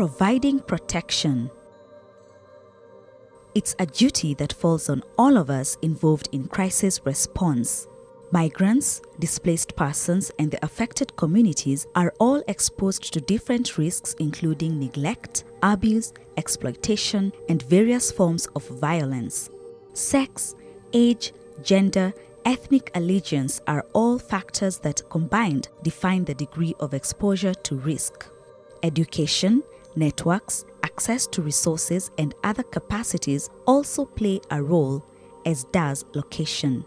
Providing protection. It's a duty that falls on all of us involved in crisis response. Migrants, displaced persons, and the affected communities are all exposed to different risks, including neglect, abuse, exploitation, and various forms of violence. Sex, age, gender, ethnic allegiance are all factors that combined define the degree of exposure to risk. Education, networks, access to resources, and other capacities also play a role, as does location.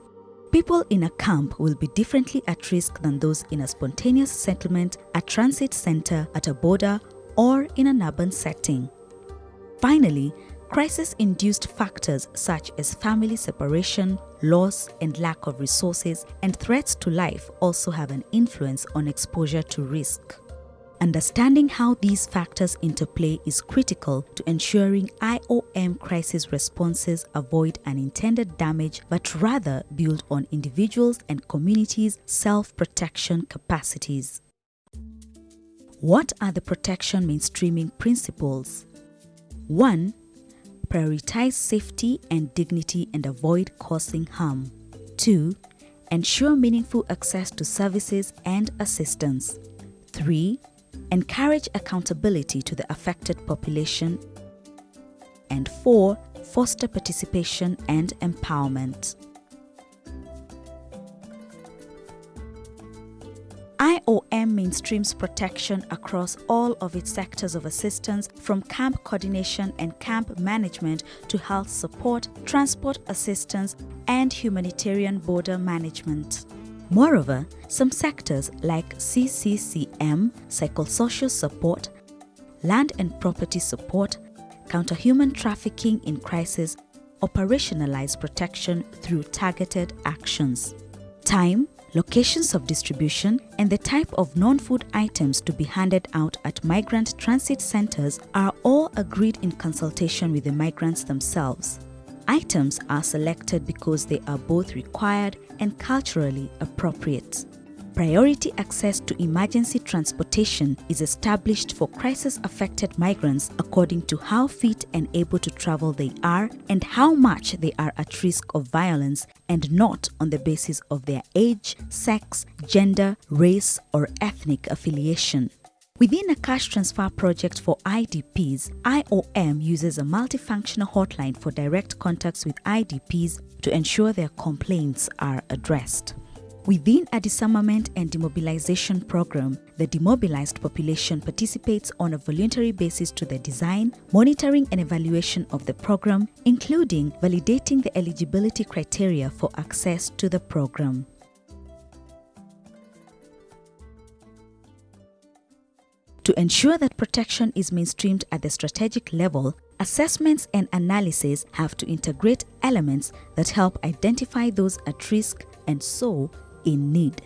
People in a camp will be differently at risk than those in a spontaneous settlement, a transit center, at a border, or in an urban setting. Finally, crisis-induced factors such as family separation, loss and lack of resources, and threats to life also have an influence on exposure to risk. Understanding how these factors interplay is critical to ensuring IOM crisis responses avoid unintended damage but rather build on individuals' and communities' self-protection capacities. What are the protection mainstreaming principles? 1. Prioritize safety and dignity and avoid causing harm. 2. Ensure meaningful access to services and assistance. 3 encourage accountability to the affected population, and 4. Foster participation and empowerment. IOM mainstreams protection across all of its sectors of assistance from camp coordination and camp management to health support, transport assistance, and humanitarian border management. Moreover, some sectors like CCCM, psychosocial support, land and property support, counter human trafficking in crisis, operationalize protection through targeted actions. Time, locations of distribution, and the type of non-food items to be handed out at migrant transit centers are all agreed in consultation with the migrants themselves. Items are selected because they are both required and culturally appropriate. Priority access to emergency transportation is established for crisis-affected migrants according to how fit and able to travel they are and how much they are at risk of violence and not on the basis of their age, sex, gender, race, or ethnic affiliation. Within a cash transfer project for IDPs, IOM uses a multifunctional hotline for direct contacts with IDPs to ensure their complaints are addressed. Within a disarmament and demobilization program, the demobilized population participates on a voluntary basis to the design, monitoring and evaluation of the program, including validating the eligibility criteria for access to the program. To ensure that protection is mainstreamed at the strategic level, assessments and analyses have to integrate elements that help identify those at risk and so in need.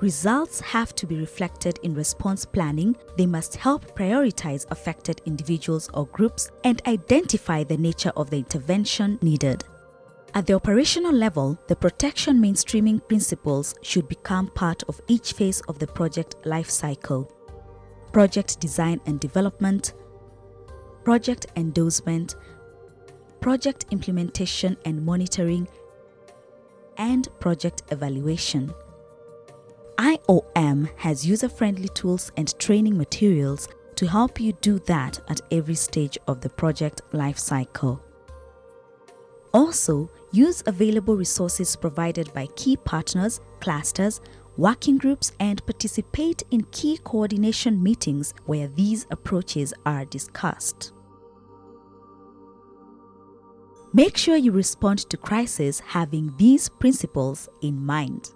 Results have to be reflected in response planning. They must help prioritize affected individuals or groups and identify the nature of the intervention needed. At the operational level, the protection mainstreaming principles should become part of each phase of the project life cycle. Project design and development, project endorsement, project implementation and monitoring, and project evaluation. IOM has user-friendly tools and training materials to help you do that at every stage of the project lifecycle. Also, use available resources provided by key partners, clusters, working groups and participate in key coordination meetings where these approaches are discussed. Make sure you respond to crisis having these principles in mind.